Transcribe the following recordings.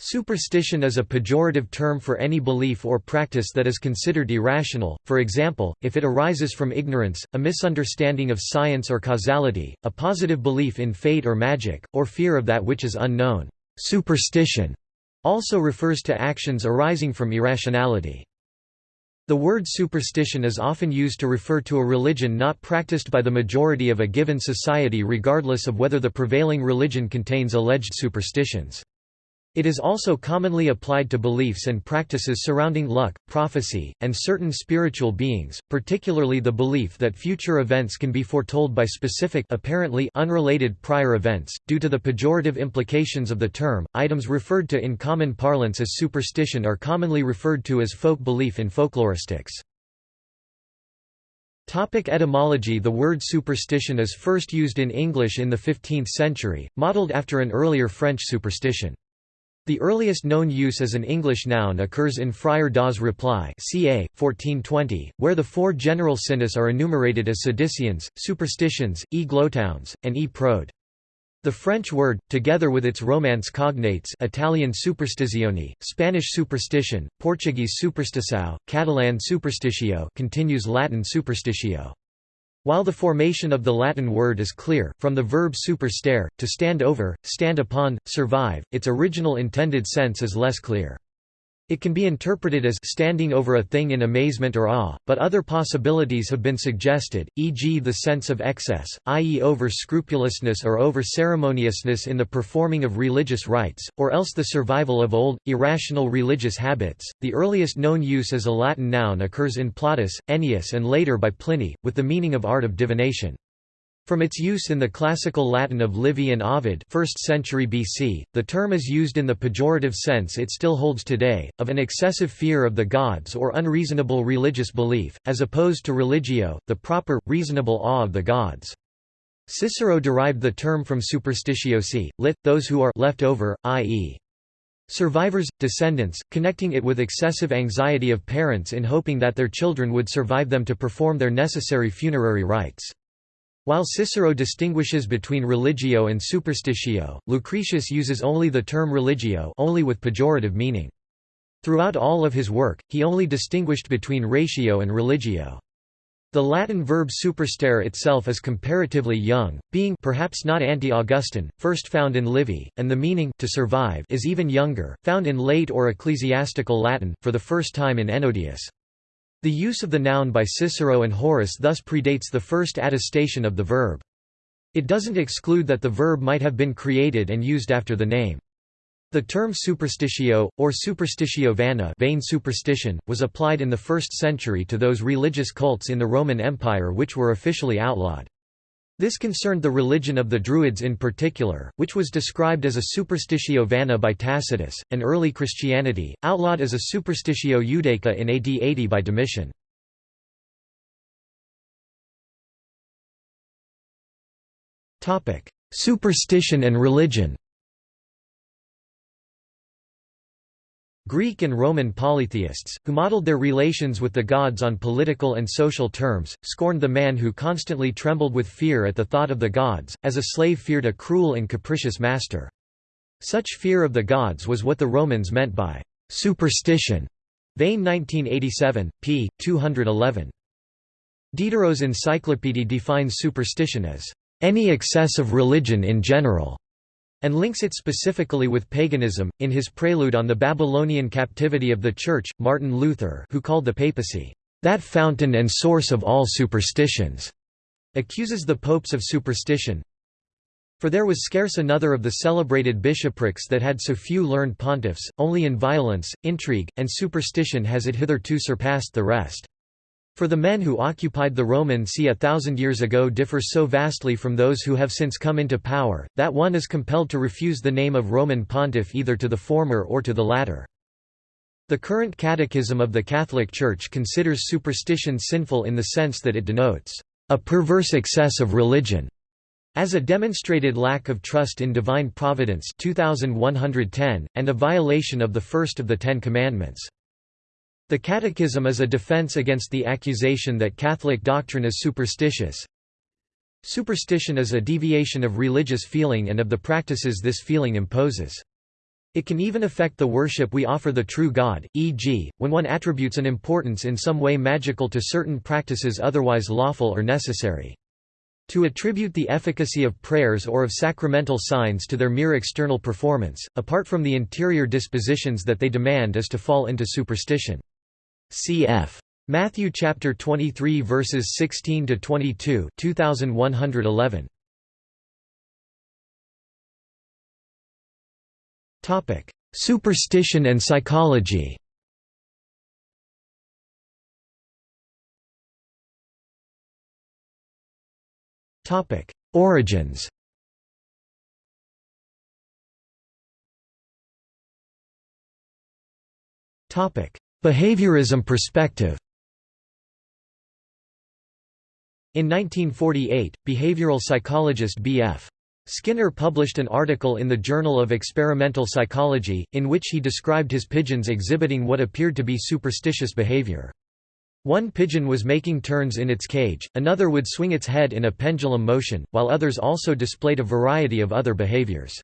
Superstition is a pejorative term for any belief or practice that is considered irrational, for example, if it arises from ignorance, a misunderstanding of science or causality, a positive belief in fate or magic, or fear of that which is unknown. Superstition also refers to actions arising from irrationality. The word superstition is often used to refer to a religion not practiced by the majority of a given society regardless of whether the prevailing religion contains alleged superstitions. It is also commonly applied to beliefs and practices surrounding luck, prophecy, and certain spiritual beings, particularly the belief that future events can be foretold by specific apparently unrelated prior events. Due to the pejorative implications of the term, items referred to in common parlance as superstition are commonly referred to as folk belief in folkloristics. Topic etymology The word superstition is first used in English in the 15th century, modelled after an earlier French superstition. The earliest known use as an English noun occurs in Friar Dawes' reply ca. 1420, where the four general sinis are enumerated as seditions, superstitions, e glotowns, and e prode. The French word, together with its Romance cognates Italian superstizione, Spanish superstition, Portuguese superstição, Catalan superstitio continues Latin superstitio. While the formation of the Latin word is clear, from the verb superstare, to stand over, stand upon, survive, its original intended sense is less clear. It can be interpreted as standing over a thing in amazement or awe, but other possibilities have been suggested, e.g. the sense of excess, i.e. over-scrupulousness or over-ceremoniousness in the performing of religious rites, or else the survival of old, irrational religious habits. The earliest known use as a Latin noun occurs in Plautus, Ennius and later by Pliny, with the meaning of art of divination. From its use in the classical Latin of Livy and Ovid 1st century BC, the term is used in the pejorative sense it still holds today, of an excessive fear of the gods or unreasonable religious belief, as opposed to religio, the proper, reasonable awe of the gods. Cicero derived the term from superstitiosi, lit, those who are left over, i.e. Survivors, descendants, connecting it with excessive anxiety of parents in hoping that their children would survive them to perform their necessary funerary rites. While Cicero distinguishes between religio and superstitio, Lucretius uses only the term religio only with pejorative meaning. Throughout all of his work, he only distinguished between ratio and religio. The Latin verb superstare itself is comparatively young, being perhaps not ante-Augustan, first found in Livy, and the meaning to survive is even younger, found in late or ecclesiastical Latin, for the first time in Ennodius. The use of the noun by Cicero and Horace thus predates the first attestation of the verb. It doesn't exclude that the verb might have been created and used after the name. The term superstitio, or superstitio vana vain superstition, was applied in the 1st century to those religious cults in the Roman Empire which were officially outlawed. This concerned the religion of the Druids in particular, which was described as a superstitio vana by Tacitus, and early Christianity, outlawed as a superstitio judaica in AD 80 by Domitian. Superstition and religion Greek and Roman polytheists, who modeled their relations with the gods on political and social terms, scorned the man who constantly trembled with fear at the thought of the gods, as a slave feared a cruel and capricious master. Such fear of the gods was what the Romans meant by superstition. Veyne 1987, p. 211. Diderot's Encyclopédie defines superstition as any excess of religion in general and links it specifically with paganism. In his prelude on the Babylonian captivity of the Church, Martin Luther, who called the papacy, that fountain and source of all superstitions, accuses the popes of superstition. For there was scarce another of the celebrated bishoprics that had so few learned pontiffs, only in violence, intrigue, and superstition has it hitherto surpassed the rest. For the men who occupied the Roman see a thousand years ago differ so vastly from those who have since come into power, that one is compelled to refuse the name of Roman pontiff either to the former or to the latter. The current catechism of the Catholic Church considers superstition sinful in the sense that it denotes a perverse excess of religion, as a demonstrated lack of trust in divine providence 2110, and a violation of the first of the Ten Commandments. The Catechism is a defense against the accusation that Catholic doctrine is superstitious. Superstition is a deviation of religious feeling and of the practices this feeling imposes. It can even affect the worship we offer the true God, e.g., when one attributes an importance in some way magical to certain practices otherwise lawful or necessary. To attribute the efficacy of prayers or of sacramental signs to their mere external performance, apart from the interior dispositions that they demand is to fall into superstition. Cf. Matthew chapter 23 verses 16 to 22, 2111. Topic: Superstition and psychology. Topic: Origins. Topic: Behaviorism perspective. In 1948, behavioral psychologist B.F. Skinner published an article in the Journal of Experimental Psychology, in which he described his pigeons exhibiting what appeared to be superstitious behavior. One pigeon was making turns in its cage, another would swing its head in a pendulum motion, while others also displayed a variety of other behaviors.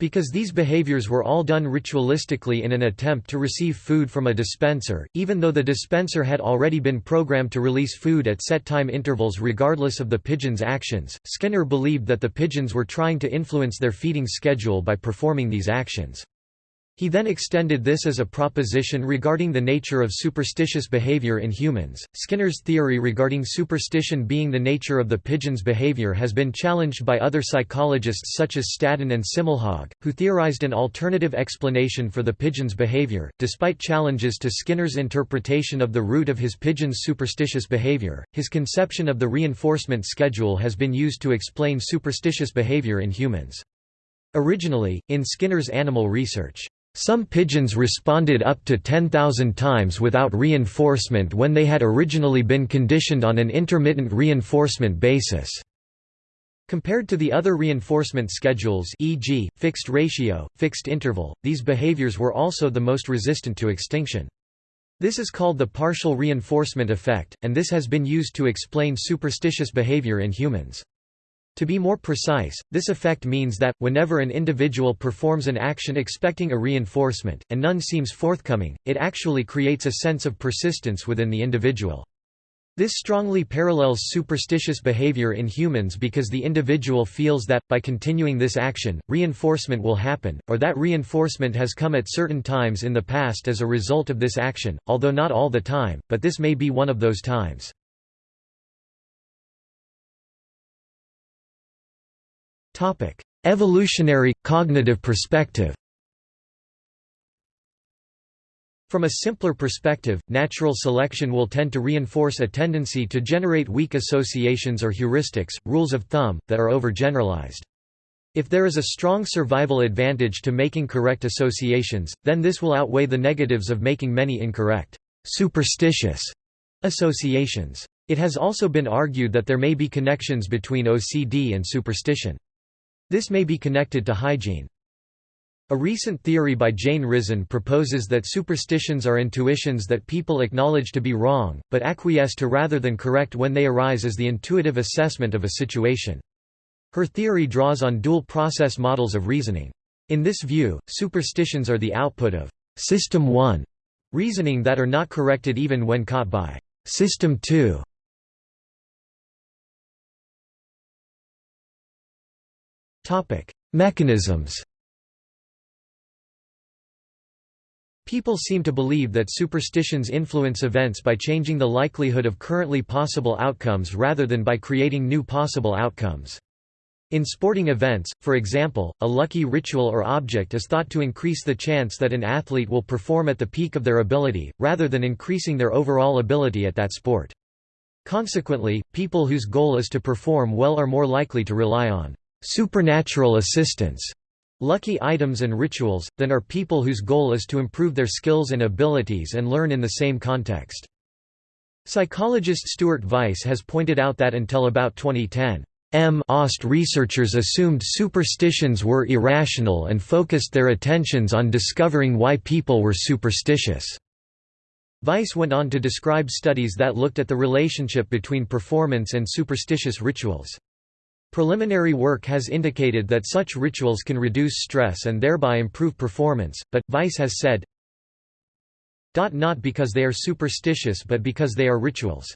Because these behaviors were all done ritualistically in an attempt to receive food from a dispenser, even though the dispenser had already been programmed to release food at set time intervals regardless of the pigeon's actions, Skinner believed that the pigeons were trying to influence their feeding schedule by performing these actions. He then extended this as a proposition regarding the nature of superstitious behavior in humans. Skinner's theory regarding superstition being the nature of the pigeon's behavior has been challenged by other psychologists such as Staddon and Simmelhag, who theorized an alternative explanation for the pigeon's behavior. Despite challenges to Skinner's interpretation of the root of his pigeon's superstitious behavior, his conception of the reinforcement schedule has been used to explain superstitious behavior in humans. Originally, in Skinner's animal research, some pigeons responded up to 10,000 times without reinforcement when they had originally been conditioned on an intermittent reinforcement basis. Compared to the other reinforcement schedules e.g., fixed ratio, fixed interval, these behaviors were also the most resistant to extinction. This is called the partial reinforcement effect, and this has been used to explain superstitious behavior in humans. To be more precise, this effect means that, whenever an individual performs an action expecting a reinforcement, and none seems forthcoming, it actually creates a sense of persistence within the individual. This strongly parallels superstitious behavior in humans because the individual feels that, by continuing this action, reinforcement will happen, or that reinforcement has come at certain times in the past as a result of this action, although not all the time, but this may be one of those times. Evolutionary cognitive perspective. From a simpler perspective, natural selection will tend to reinforce a tendency to generate weak associations or heuristics, rules of thumb, that are overgeneralized. If there is a strong survival advantage to making correct associations, then this will outweigh the negatives of making many incorrect, superstitious associations. It has also been argued that there may be connections between OCD and superstition. This may be connected to hygiene. A recent theory by Jane Risen proposes that superstitions are intuitions that people acknowledge to be wrong, but acquiesce to rather than correct when they arise as the intuitive assessment of a situation. Her theory draws on dual-process models of reasoning. In this view, superstitions are the output of «System 1» reasoning that are not corrected even when caught by «System 2» Topic: Mechanisms. People seem to believe that superstitions influence events by changing the likelihood of currently possible outcomes rather than by creating new possible outcomes. In sporting events, for example, a lucky ritual or object is thought to increase the chance that an athlete will perform at the peak of their ability, rather than increasing their overall ability at that sport. Consequently, people whose goal is to perform well are more likely to rely on supernatural assistance, lucky items and rituals, than are people whose goal is to improve their skills and abilities and learn in the same context. Psychologist Stuart Vyse has pointed out that until about 2010, M. Ost researchers assumed superstitions were irrational and focused their attentions on discovering why people were superstitious. Weiss went on to describe studies that looked at the relationship between performance and superstitious rituals. Preliminary work has indicated that such rituals can reduce stress and thereby improve performance, but, Vyse has said, not because they are superstitious but because they are rituals.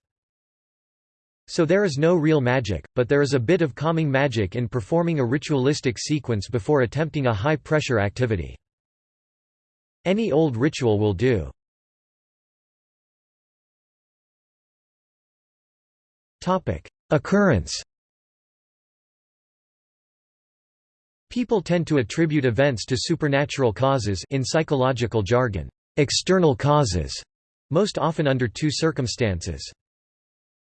So there is no real magic, but there is a bit of calming magic in performing a ritualistic sequence before attempting a high-pressure activity. Any old ritual will do. Occurrence People tend to attribute events to supernatural causes in psychological jargon, external causes, most often under two circumstances.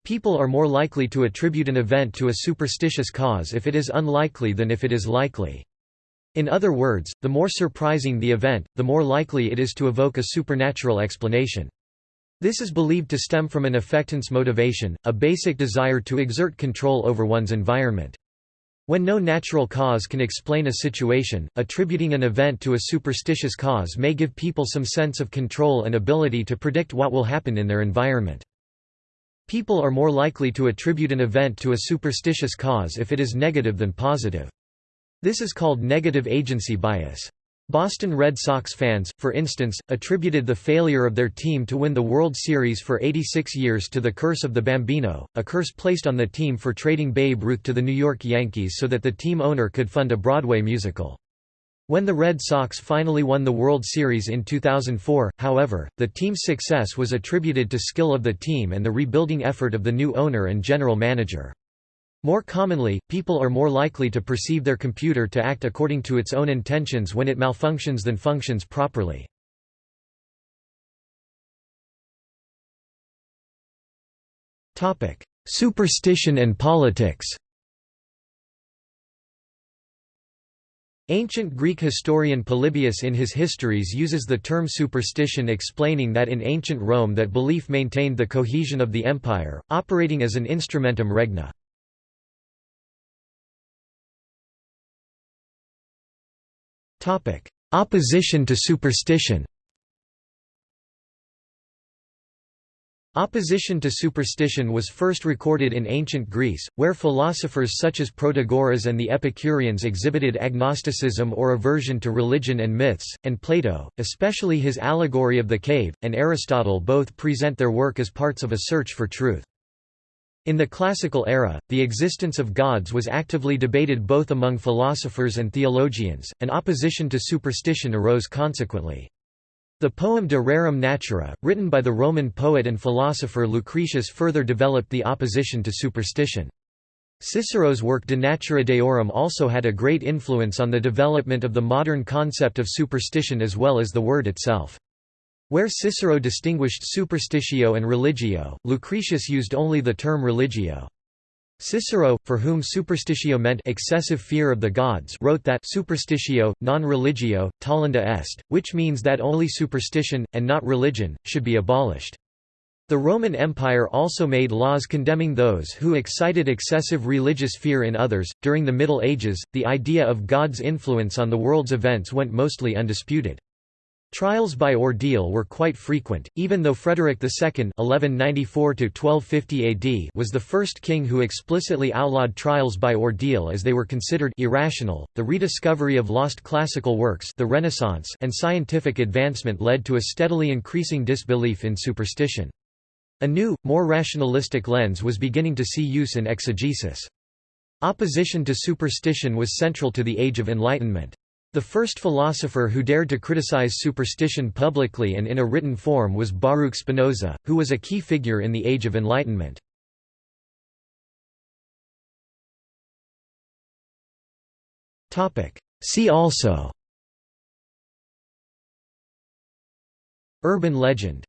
People are more likely to attribute an event to a superstitious cause if it is unlikely than if it is likely. In other words, the more surprising the event, the more likely it is to evoke a supernatural explanation. This is believed to stem from an effectance motivation, a basic desire to exert control over one's environment. When no natural cause can explain a situation, attributing an event to a superstitious cause may give people some sense of control and ability to predict what will happen in their environment. People are more likely to attribute an event to a superstitious cause if it is negative than positive. This is called negative agency bias. Boston Red Sox fans, for instance, attributed the failure of their team to win the World Series for 86 years to the curse of the Bambino, a curse placed on the team for trading Babe Ruth to the New York Yankees so that the team owner could fund a Broadway musical. When the Red Sox finally won the World Series in 2004, however, the team's success was attributed to skill of the team and the rebuilding effort of the new owner and general manager. More commonly, people are more likely to perceive their computer to act according to its own intentions when it malfunctions than functions properly. Superstition and politics Ancient Greek historian Polybius in his Histories uses the term superstition explaining that in ancient Rome that belief maintained the cohesion of the empire, operating as an instrumentum regni. Opposition to superstition Opposition to superstition was first recorded in ancient Greece, where philosophers such as Protagoras and the Epicureans exhibited agnosticism or aversion to religion and myths, and Plato, especially his allegory of the cave, and Aristotle both present their work as parts of a search for truth. In the classical era, the existence of gods was actively debated both among philosophers and theologians, and opposition to superstition arose consequently. The poem De Rerum Natura, written by the Roman poet and philosopher Lucretius further developed the opposition to superstition. Cicero's work De Natura Deorum also had a great influence on the development of the modern concept of superstition as well as the word itself. Where Cicero distinguished superstitio and religio, Lucretius used only the term religio. Cicero, for whom superstitio meant excessive fear of the gods wrote that superstitio, non religio, tollenda est, which means that only superstition, and not religion, should be abolished. The Roman Empire also made laws condemning those who excited excessive religious fear in others. During the Middle Ages, the idea of God's influence on the world's events went mostly undisputed. Trials by ordeal were quite frequent, even though Frederick II (1194–1250 AD) was the first king who explicitly outlawed trials by ordeal as they were considered irrational. The rediscovery of lost classical works, the Renaissance, and scientific advancement led to a steadily increasing disbelief in superstition. A new, more rationalistic lens was beginning to see use in exegesis. Opposition to superstition was central to the Age of Enlightenment. The first philosopher who dared to criticize superstition publicly and in a written form was Baruch Spinoza, who was a key figure in the Age of Enlightenment. See also. Urban legend